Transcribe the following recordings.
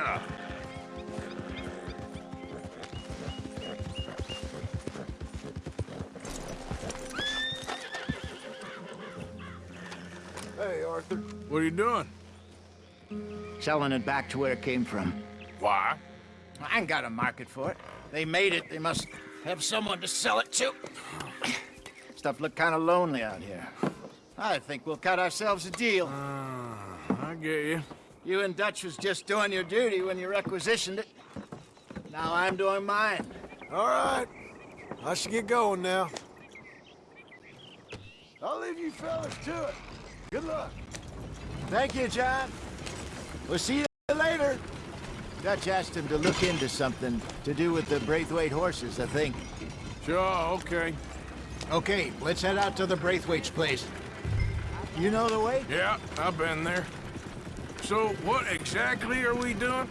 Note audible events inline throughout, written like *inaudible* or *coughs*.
ya. Hey, Arthur. What are you doing? Selling it back to where it came from. Why? I ain't got a market for it. They made it, they must have someone to sell it to. *clears throat* Stuff look kind of lonely out here. I think we'll cut ourselves a deal. Uh, I get you. You and Dutch was just doing your duty when you requisitioned it. Now I'm doing mine. All right. I should get going now. I'll leave you fellas to it. Good luck. Thank you, John. We'll see you later. Dutch asked him to look into something to do with the Braithwaite horses, I think. Sure, okay. Okay, let's head out to the Braithwaite's place. You know the way? Yeah, I've been there. So, what exactly are we doing?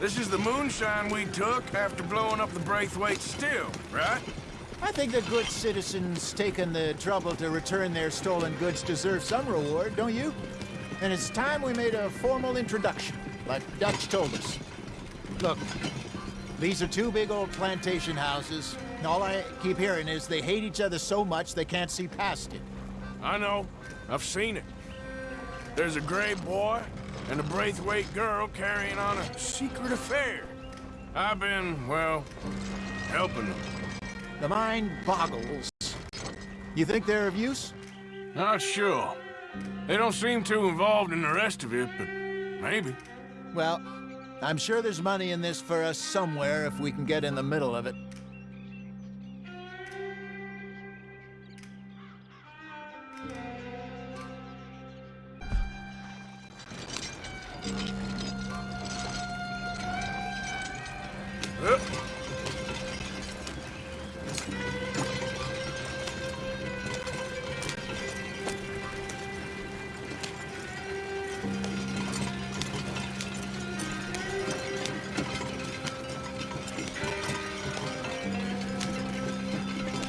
This is the moonshine we took after blowing up the Braithwaite still, right? I think the good citizens taking the trouble to return their stolen goods deserve some reward, don't you? And it's time we made a formal introduction, like Dutch told us. Look, these are two big old plantation houses. and All I keep hearing is they hate each other so much they can't see past it. I know. I've seen it. There's a gray boy and a Braithwaite girl carrying on a secret affair. I've been, well, helping them. The mind boggles. You think they're of use? Not sure. They don't seem too involved in the rest of it, but maybe. Well, I'm sure there's money in this for us somewhere if we can get in the middle of it.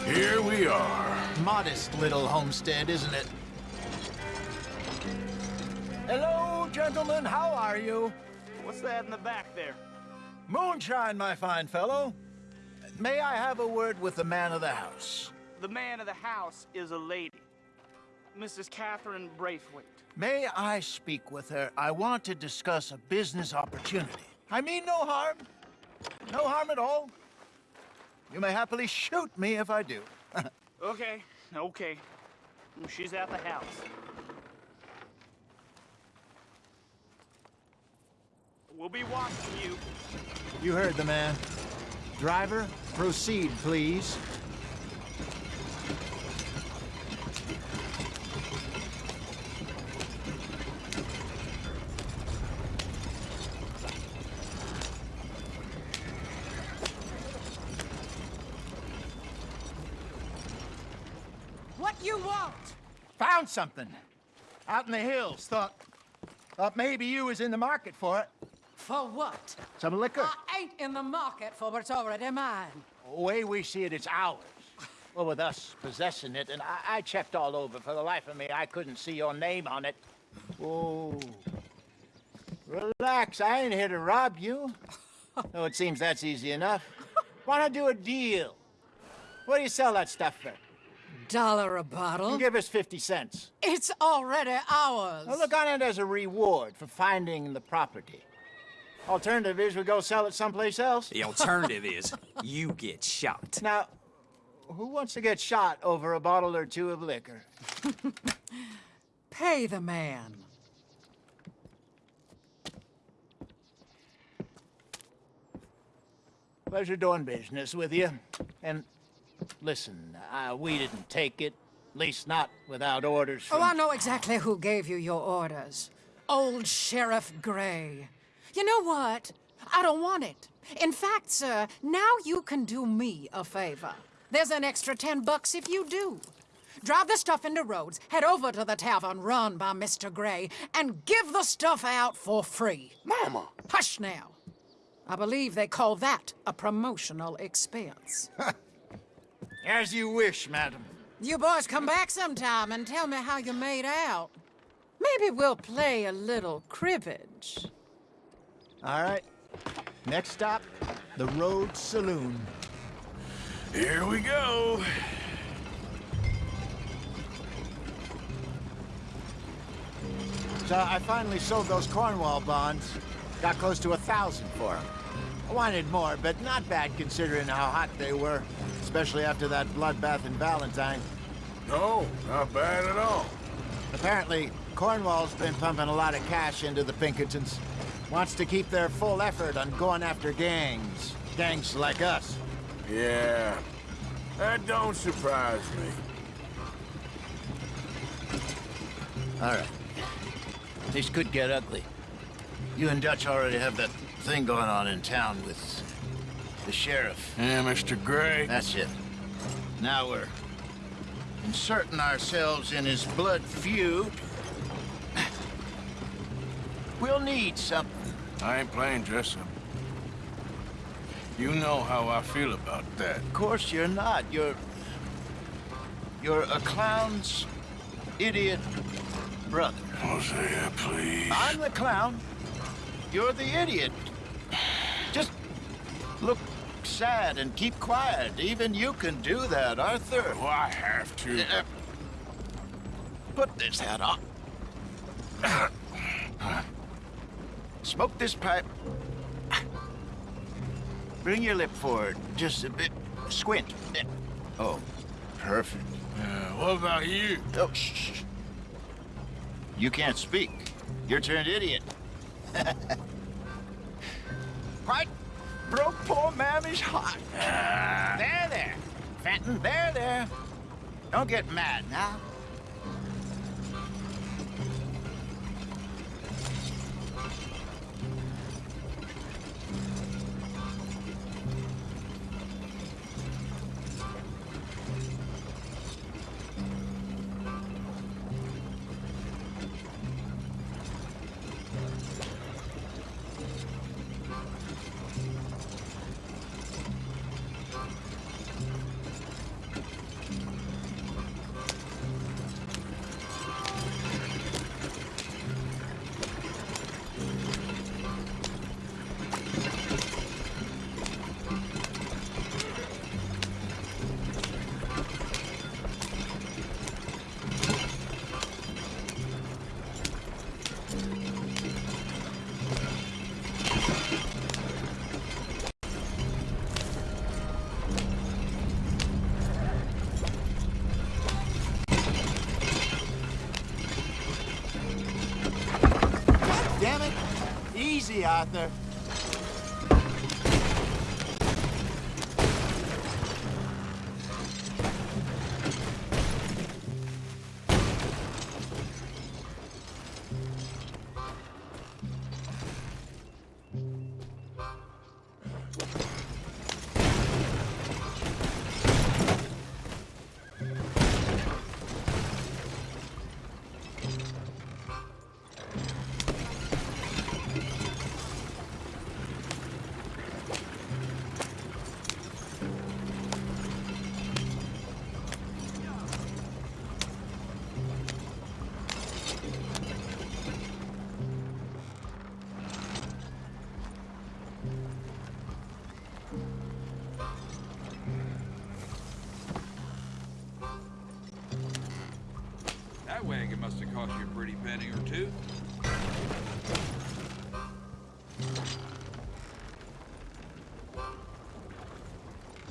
Here we are. Modest little homestead, isn't it? Hello, gentlemen. How are you? What's that in the back there? Moonshine, my fine fellow. May I have a word with the man of the house? The man of the house is a lady. Mrs. Catherine Braithwaite. May I speak with her? I want to discuss a business opportunity. I mean no harm. No harm at all. You may happily shoot me if I do. *laughs* Okay, okay. She's at the house. We'll be watching you. You heard the man. Driver, proceed, please. What you want? Found something. Out in the hills. Thought, thought maybe you was in the market for it. For what? Some liquor. I ain't in the market for what's already mine. The way we see it, it's ours. Well, with us possessing it, and I, I checked all over. For the life of me, I couldn't see your name on it. Oh. Relax, I ain't here to rob you. oh, it seems that's easy enough. Why not do a deal? What do you sell that stuff for? Dollar a bottle? You give us 50 cents. It's already ours. Now look on it as a reward for finding the property. Alternative is we go sell it someplace else. The alternative is you get shot. Now, who wants to get shot over a bottle or two of liquor? *laughs* Pay the man. Pleasure doing business with you. And listen, uh, we didn't take it. At least not without orders from... Oh, I know exactly who gave you your orders. Old Sheriff Gray. You know what? I don't want it. In fact, sir, now you can do me a favor. There's an extra ten bucks if you do. Drive the stuff into Rhodes, head over to the tavern run by Mr. Gray, and give the stuff out for free. Mama! Hush now. I believe they call that a promotional expense. *laughs* As you wish, madam. you boys come back sometime and tell me how you made out. Maybe we'll play a little cribbage. All right. Next stop, the Rhodes Saloon. Here we go. So I finally sold those Cornwall bonds. Got close to a thousand for them. I wanted more, but not bad considering how hot they were, especially after that bloodbath in Valentine. No, not bad at all. Apparently, Cornwall's been pumping a lot of cash into the Pinkertons. Wants to keep their full effort on going after gangs. Gangs like us. Yeah, that don't surprise me. All right. This could get ugly. You and Dutch already have that thing going on in town with the sheriff. Yeah, Mr. Gray. That's it. Now we're inserting ourselves in his blood feud. *sighs* We'll need something. I ain't playing dress up. You know how I feel about that. Of course you're not. You're... You're a clown's idiot brother. Oh, Hosea, please. I'm the clown. You're the idiot. Sad and keep quiet. Even you can do that, Arthur. Oh, I have to. Uh, Put this hat on. *coughs* Smoke this pipe. Bring your lip forward. Just a bit. Squint. Oh, perfect. Uh, what about you? Oh, shh, shh. You can't speak. You're turned idiot. *laughs* right? Broke poor Mammy's heart. There, there. Fenton, there, there. Don't get mad now. Easy, or two.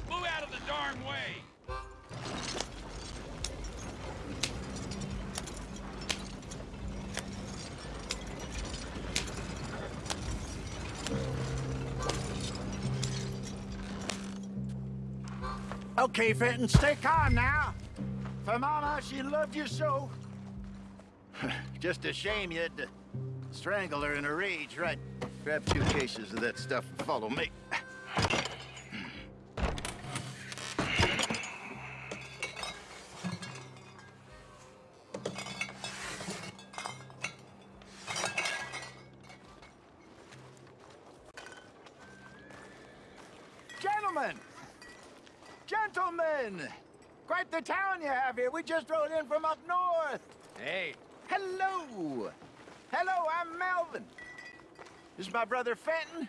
Move out of the darn way! Okay, Fenton, stay calm now. For Mama, she loved you so. *laughs* Just a shame you had to strangle her in a rage, right? Grab two cases of that stuff and follow me. My brother Fenton.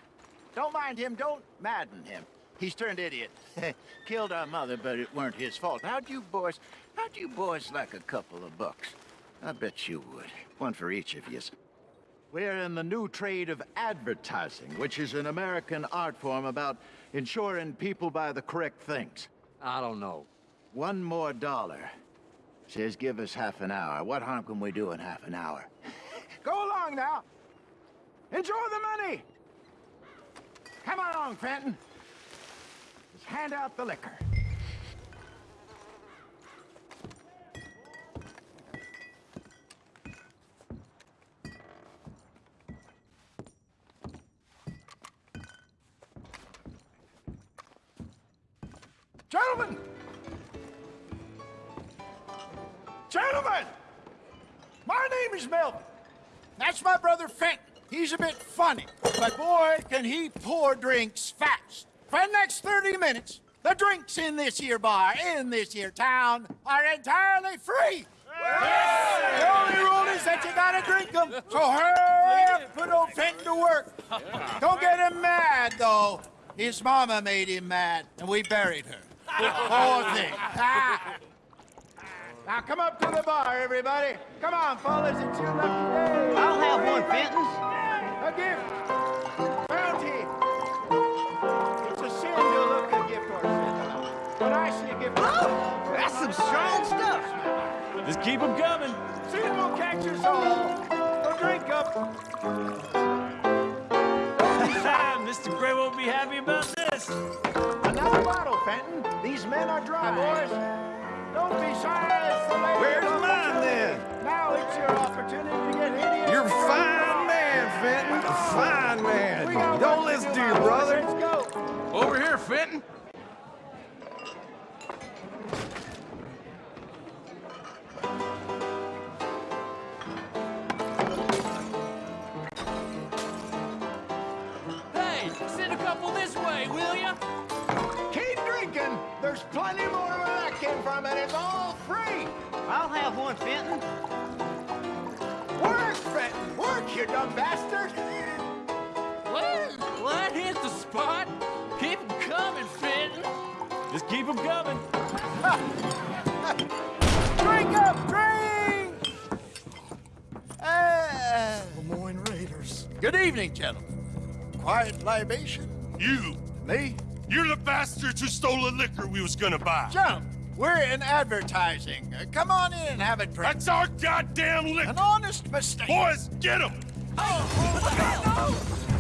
Don't mind him, don't madden him. He's turned idiot. *laughs* Killed our mother, but it weren't his fault. How'd you boys, how'd you boys like a couple of bucks? I bet you would. One for each of yous. We're in the new trade of advertising, which is an American art form about ensuring people buy the correct things. I don't know. One more dollar. Says give us half an hour. What harm can we do in half an hour? *laughs* Go along now. Enjoy the money. Come along, Fenton. Just hand out the liquor. Gentlemen! Gentlemen! My name is Melvin. That's my brother Fenton. He's a bit funny, but boy, can he pour drinks fast. For the next 30 minutes, the drinks in this here bar, in this here town, are entirely free. The only rule is that you gotta drink them. So hurry up, put old Fenton to work. Don't get him mad, though. His mama made him mad, and we buried her. Poor thing. Ah. Now come up to the bar, everybody. Come on, fellas, it's your lucky day. I'll have one, Fenton. A gift. Bounty. It's a sin to look a gift or sin. When I see a gift, Oh, that's some strong stuff. Just keep them coming. sin will catch us all. So drink up. *laughs* Mr. Gray won't be happy about this. Another bottle, Fenton. These men are dry, boys. Don't be shy. It's the lady Where's mine, then? Now it's your opportunity to get hideous. You're a fine man, Fenton. A fine man. Don't listen to your brother. Let's go. Over here, Fenton. I'll have one, Fenton. Work, Fenton. Work, you dumb bastard. What? Well, that hit the spot. Keep 'em coming, Fenton. Just keep them coming. *laughs* Drink up, drink! Uh, Lemoyne Raiders. good evening, gentlemen. Quiet libation. You! Me? You're the bastards who stole the liquor we was gonna buy! Jump. We're in advertising. Uh, come on in and have a drink. That's our goddamn liquor! An honest mistake. Boys, get him! It's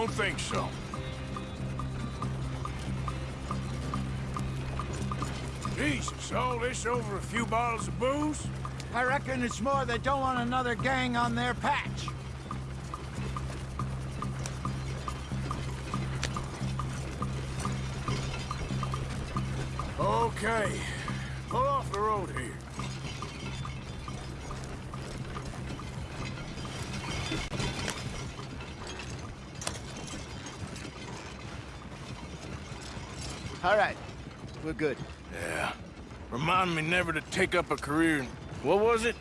Don't think so. Jesus, all this over a few bottles of booze? I reckon it's more they don't want another gang on their patch. Okay. Pull off the road here. All right, we're good. Yeah. Remind me never to take up a career in... What was it?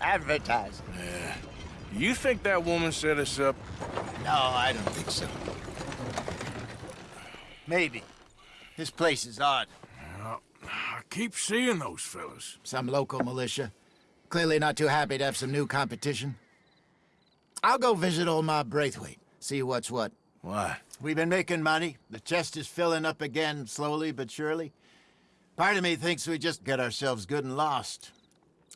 Advertising. Yeah. You think that woman set us up? No, I don't think so. Maybe. This place is odd. I keep seeing those fellas. Some local militia. Clearly not too happy to have some new competition. I'll go visit old Ma Braithwaite, see what's what. Why? We've been making money. The chest is filling up again, slowly but surely. Part of me thinks we just get ourselves good and lost.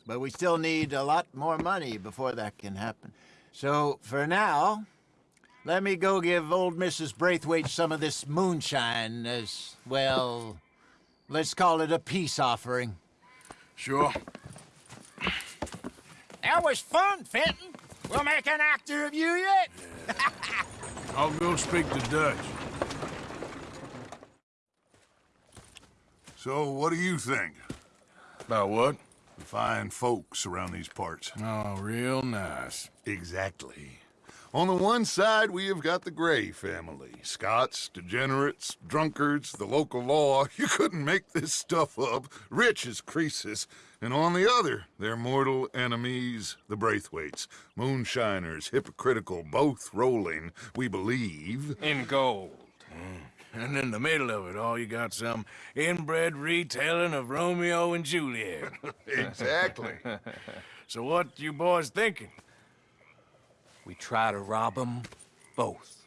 But we still need a lot more money before that can happen. So, for now, let me go give old Mrs. Braithwaite some of this moonshine as, well, let's call it a peace offering. Sure. That was fun, Fenton. We'll make an actor of you yet. I'll go speak to Dutch. So, what do you think? About what? The fine folks around these parts. Oh, real nice. Exactly. On the one side, we have got the Gray family. Scots, degenerates, drunkards, the local law. *laughs* You couldn't make this stuff up. Rich as Croesus. And on the other, their mortal enemies, the Braithwaites. Moonshiners, hypocritical, both rolling, we believe. In gold. Hmm. And in the middle of it all, you got some inbred retelling of Romeo and Juliet. *laughs* exactly. *laughs* so what you boys thinking? We try to rob them both.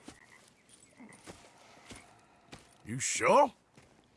You sure?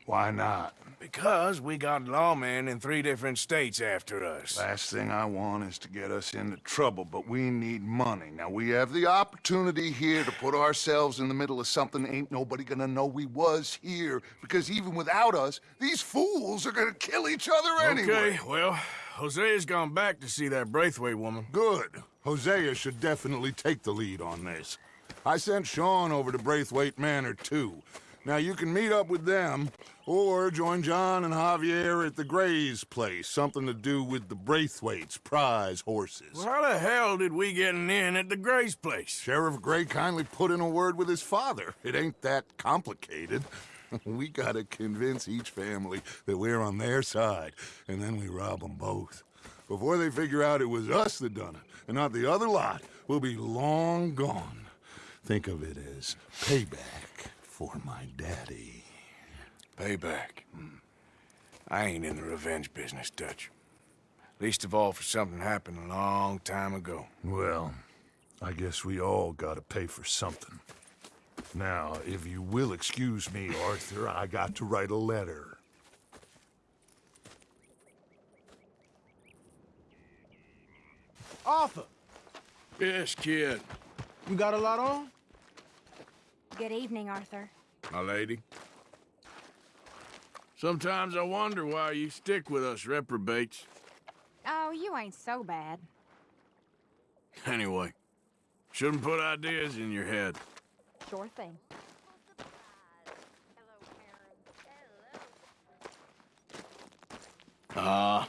Why not? Because we got lawmen in three different states after us. Last thing I want is to get us into trouble, but we need money. Now, we have the opportunity here to put ourselves in the middle of something ain't nobody gonna know we was here, because even without us, these fools are gonna kill each other anyway. Okay, well, Hosea's gone back to see that Braithwaite woman. Good. Hosea should definitely take the lead on this. I sent Sean over to Braithwaite Manor, too. Now, you can meet up with them, or join John and Javier at the Gray's place. Something to do with the Braithwaites' prize horses. Well, how the hell did we get in at the Gray's place? Sheriff Gray kindly put in a word with his father. It ain't that complicated. *laughs* we gotta convince each family that we're on their side, and then we rob them both. Before they figure out it was us that done it, and not the other lot, we'll be long gone. Think of it as payback for my daddy. Payback. Hmm. I ain't in the revenge business, Dutch. Least of all for something happened a long time ago. Well, I guess we all gotta pay for something. Now, if you will excuse me, Arthur, I got to write a letter. Arthur, Yes, kid. you got a lot on? Good evening, Arthur. My lady. Sometimes I wonder why you stick with us reprobates. Oh, you ain't so bad. Anyway, shouldn't put ideas in your head. Sure thing. Ah,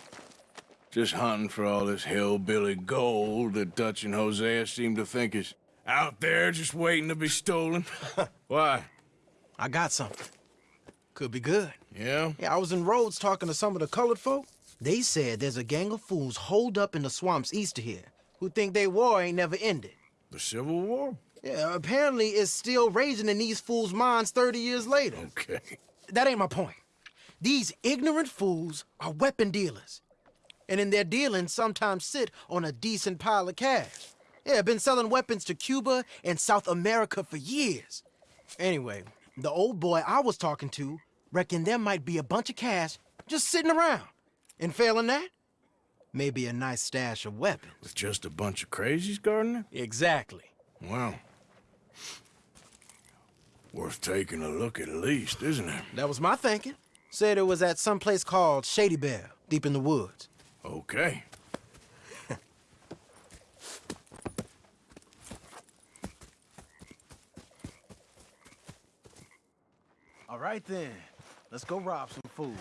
just hunting for all this hillbilly gold that Dutch and Hosea seem to think is out there just waiting to be stolen. *laughs* Why? I got something. Could be good. Yeah? Yeah, I was in Rhodes talking to some of the colored folk. They said there's a gang of fools holed up in the swamps east of here who think their war ain't never ended. The Civil War? Yeah, apparently it's still raging in these fools' minds 30 years later. Okay. That ain't my point. These ignorant fools are weapon dealers. And in their dealings sometimes sit on a decent pile of cash. Yeah, been selling weapons to Cuba and South America for years. Anyway, the old boy I was talking to reckoned there might be a bunch of cash just sitting around. And failing that, maybe a nice stash of weapons. With just a bunch of crazies, Gardner? Exactly. Well, Worth taking a look at least, isn't it? That was my thinking. Said it was at some place called Shady Belle, deep in the woods. Okay. *laughs* All right then. Let's go rob some fools.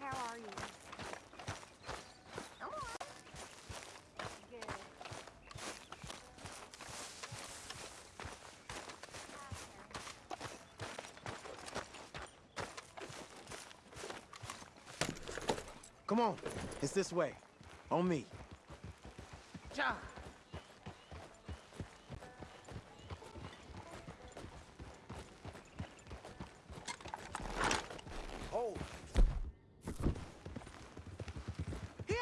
How are you? Good. Come on. It's this way. On me. Ja. Oh. Here.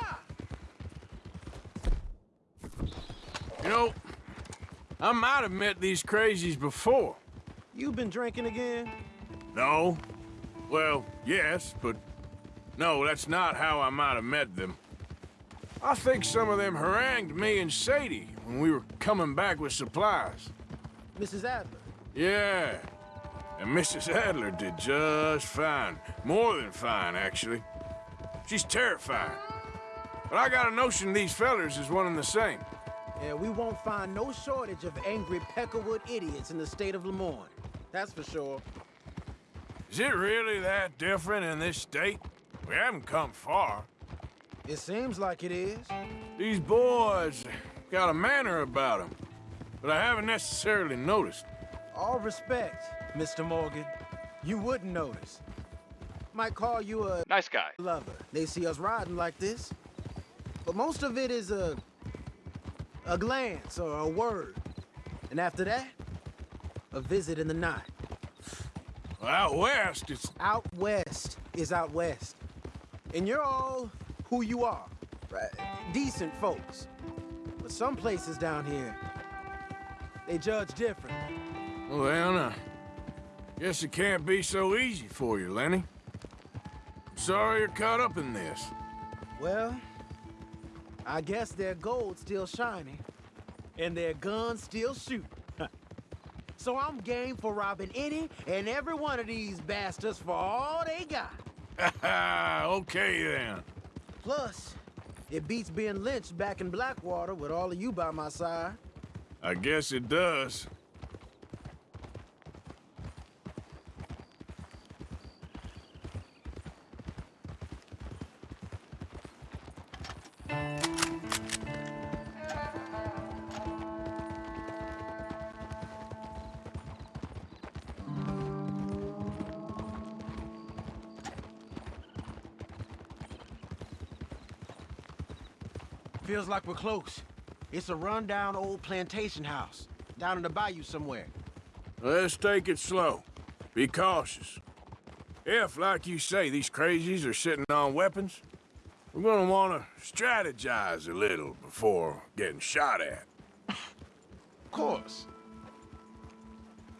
You know, I might have met these crazies before. You been drinking again? No. Well, yes, but no, that's not how I might have met them. I think some of them harangued me and Sadie when we were coming back with supplies. Mrs. Adler. Yeah. And Mrs. Adler did just fine. More than fine, actually. She's terrifying. But I got a notion these fellers is one and the same. Yeah, we won't find no shortage of angry Peckerwood idiots in the state of Lemoyne. That's for sure. Is it really that different in this state? We haven't come far. It seems like it is. These boys got a manner about them, but I haven't necessarily noticed. All respect, Mr. Morgan. You wouldn't notice. Might call you a Nice guy. lover. They see us riding like this. But most of it is a a glance or a word. And after that, a visit in the night. Well, out west, it's Out west is out west. And you're all who you are. Right? Decent folks. But some places down here, they judge different. well, uh, guess it can't be so easy for you, Lenny. I'm sorry you're caught up in this. Well, I guess their gold's still shining, and their guns still shoot. *laughs* so I'm game for robbing any and every one of these bastards for all they got. *laughs* okay then. Plus, it beats being lynched back in Blackwater with all of you by my side. I guess it does. Like we're close. It's a rundown old plantation house, down in the bayou somewhere. Let's take it slow. Be cautious. If, like you say, these crazies are sitting on weapons, we're gonna wanna strategize a little before getting shot at. Of course.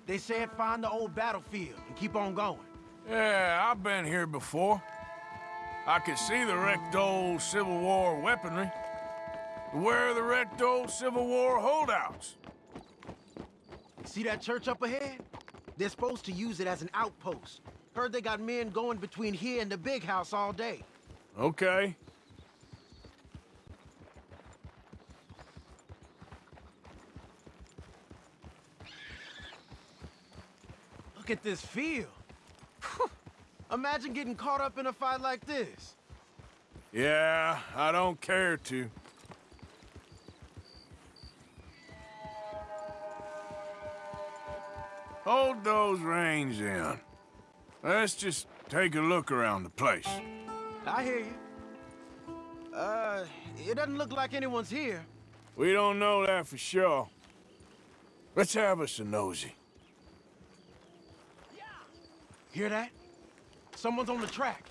They said find the old battlefield and keep on going. Yeah, I've been here before. I can see the wrecked old Civil War weaponry. Where are the wrecked old Civil War holdouts? See that church up ahead? They're supposed to use it as an outpost. Heard they got men going between here and the big house all day. Okay. Look at this field. Imagine getting caught up in a fight like this. Yeah, I don't care to. Hold those reins in. Let's just take a look around the place. I hear you. Uh, it doesn't look like anyone's here. We don't know that for sure. Let's have us a nosy. Hear that? Someone's on the track.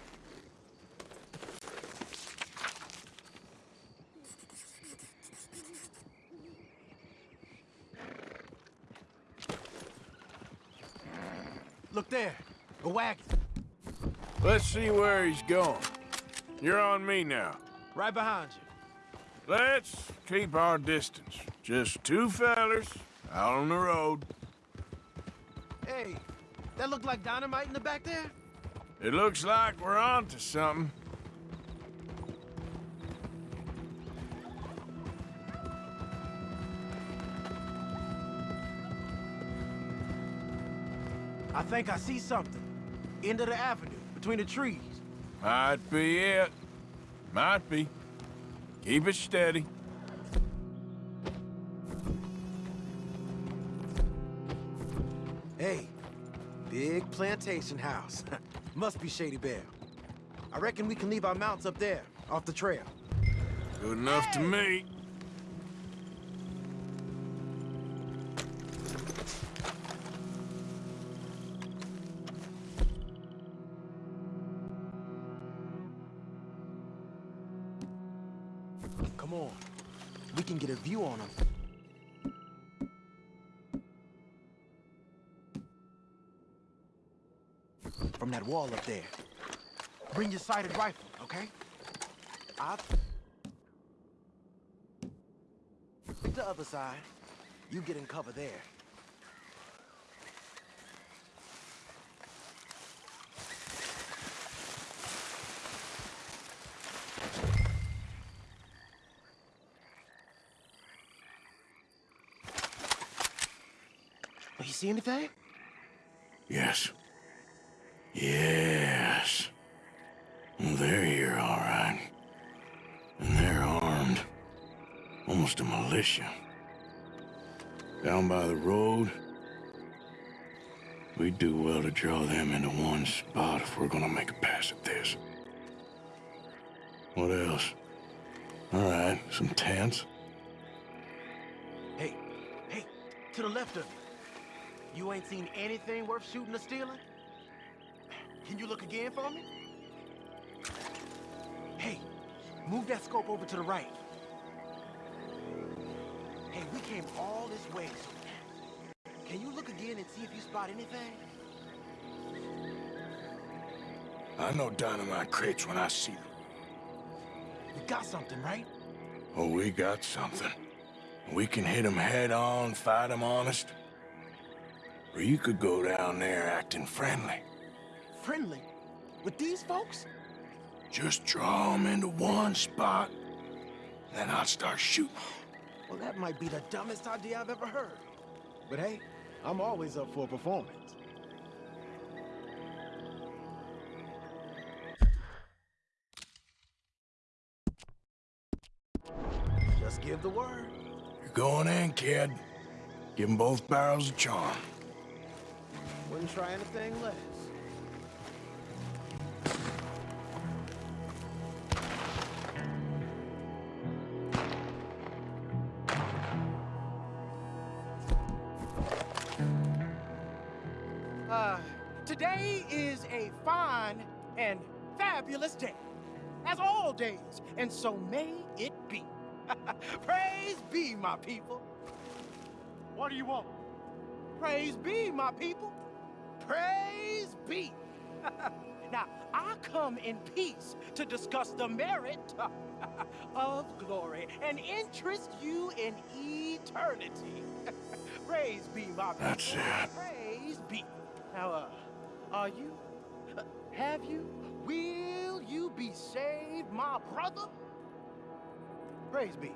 Look there, a wagon. Let's see where he's going. You're on me now. Right behind you. let's keep our distance. Just two fellers out on the road. Hey, that look like dynamite in the back there? It looks like we're on to something. Think I see something. End of the avenue, between the trees. Might be it. Might be. Keep it steady. Hey, big plantation house. *laughs* Must be Shady Belle. I reckon we can leave our mounts up there, off the trail. Good enough to me. Come on. We can get a view on them. From that wall up there. Bring your sighted rifle, okay? Pick the other side. You get in cover there. See anything? Yes. Yes. They're here, all right. And they're armed. Almost a militia. Down by the road. we'd do well to draw them into one spot if we're gonna make a pass at this. What else? All right, some tents. Hey, hey, to the left of you. You ain't seen anything worth shooting or stealing? Can you look again for me? Hey, move that scope over to the right. Hey, we came all this way. so Can you look again and see if you spot anything? I know dynamite crates when I see them. We got something, right? Oh, we got something. We can hit them head on, fight them honest. Or you could go down there acting friendly. Friendly? With these folks? Just draw them into one spot, then I'll start shooting. Well, that might be the dumbest idea I've ever heard. But hey, I'm always up for a performance. Just give the word. You're going in, kid. Give them both barrels of charm. Wouldn't try anything less. Uh, today is a fine and fabulous day, as all days, and so may it be. *laughs* Praise be, my people. What do you want? Praise be, my people. Praise be. *laughs* now, I come in peace to discuss the merit *laughs* of glory and interest you in eternity. *laughs* Praise be, my people. That's it. Praise be. Now, uh, are you? Uh, have you? Will you be saved, my brother? Praise be.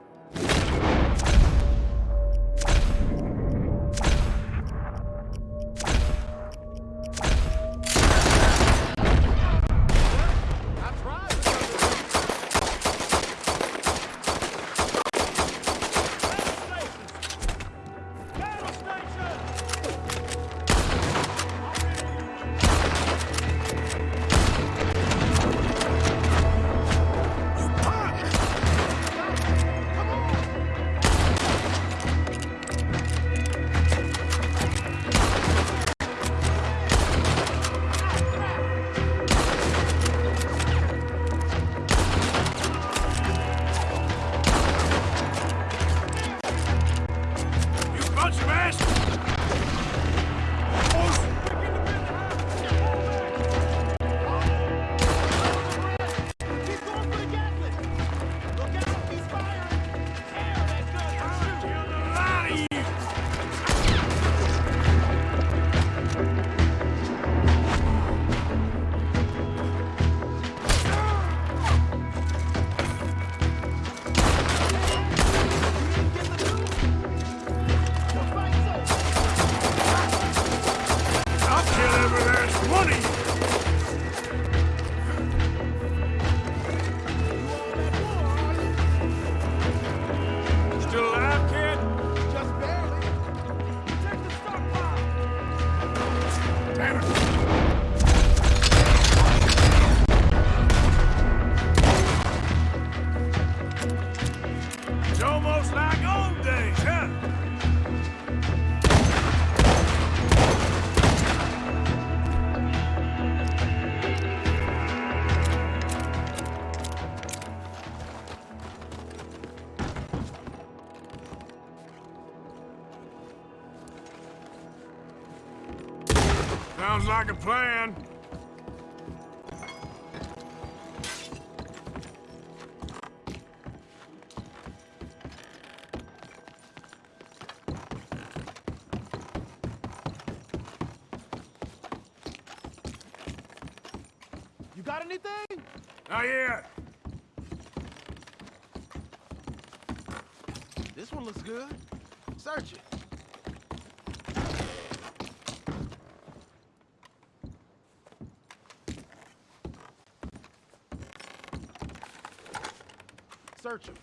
Search him.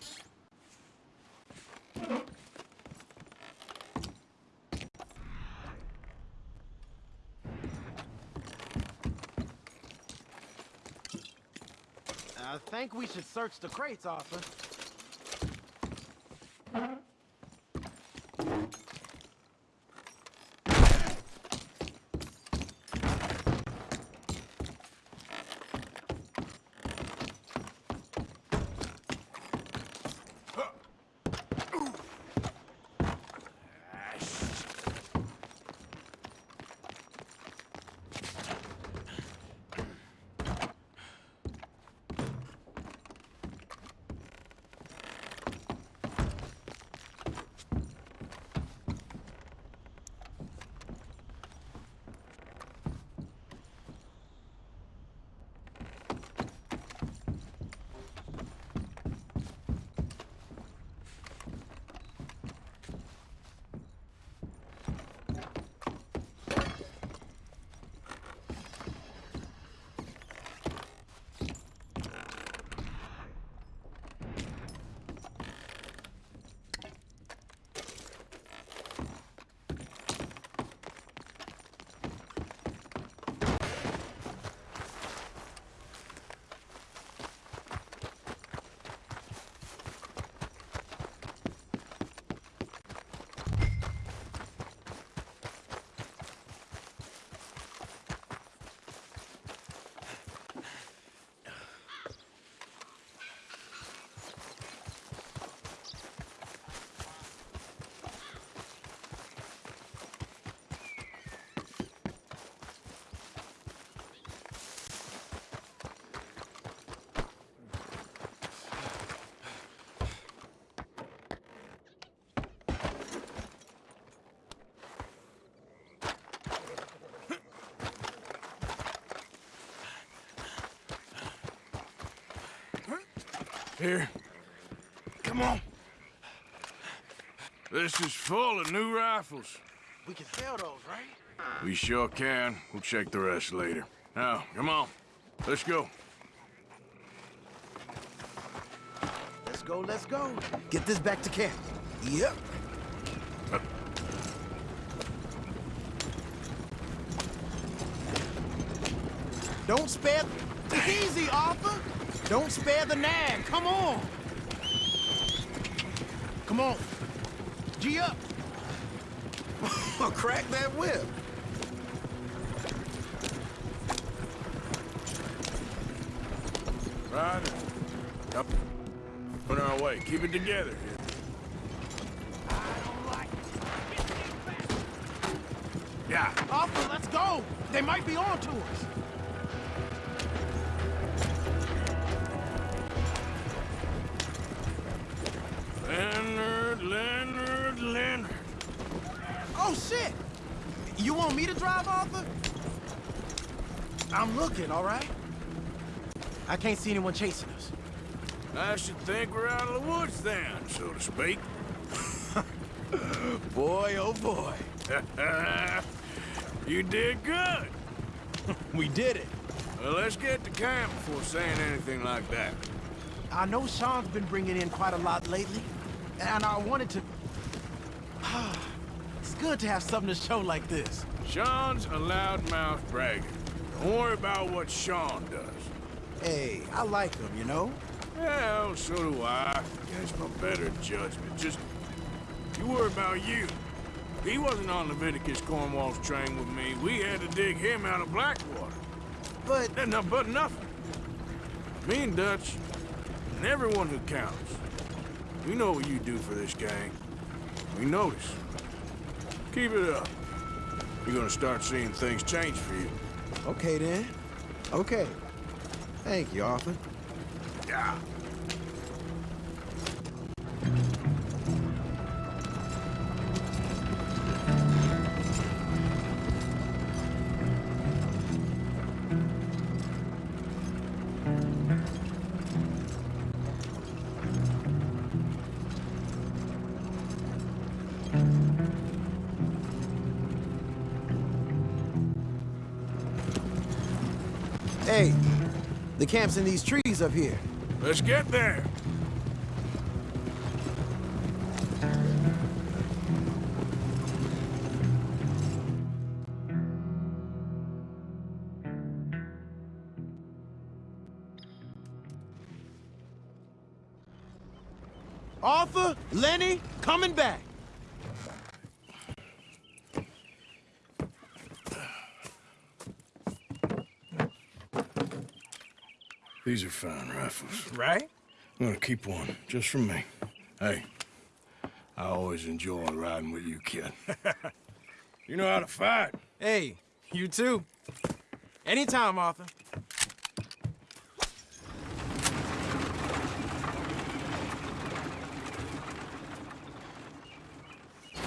I think we should search the crates, Arthur. Here. Come on. This is full of new rifles. We can sell those, right? We sure can. We'll check the rest later. Now, come on. Let's go. Let's go, let's go. Get this back to camp. Yep. Don't spare... Easy, Arthur. Don't spare the nag. Come on. Come on. G up. *laughs* Crack that whip. Right. Up. On our way. Keep it together here. Yeah. Arthur, let's go. They might be on to us. I'm looking, all right? I can't see anyone chasing us. I should think we're out of the woods then, so to speak. *laughs* boy, oh boy. *laughs* you did good. *laughs* we did it. Well, let's get to camp before saying anything like that. I know Sean's been bringing in quite a lot lately, and I wanted to... *sighs* it's good to have something to show like this. Sean's a loudmouth bragger. Don't worry about what Sean does. Hey, I like him, you know? Well, so do I. Guess my better judgment. Just, you worry about you. He wasn't on Leviticus Cornwall's train with me. We had to dig him out of Blackwater. But... No, but nothing. Me and Dutch, and everyone who counts. We know what you do for this gang. We notice. Keep it up. you're gonna start seeing things change for you. Okay, then. Okay. Thank you, Arthur. Yeah. The camp's in these trees up here. Let's get there. Arthur, Lenny, coming back. These are fine rifles. Right? I'm gonna keep one, just for me. Hey, I always enjoy riding with you, kid. *laughs* you know how to fight. Hey, you too. Anytime, Arthur.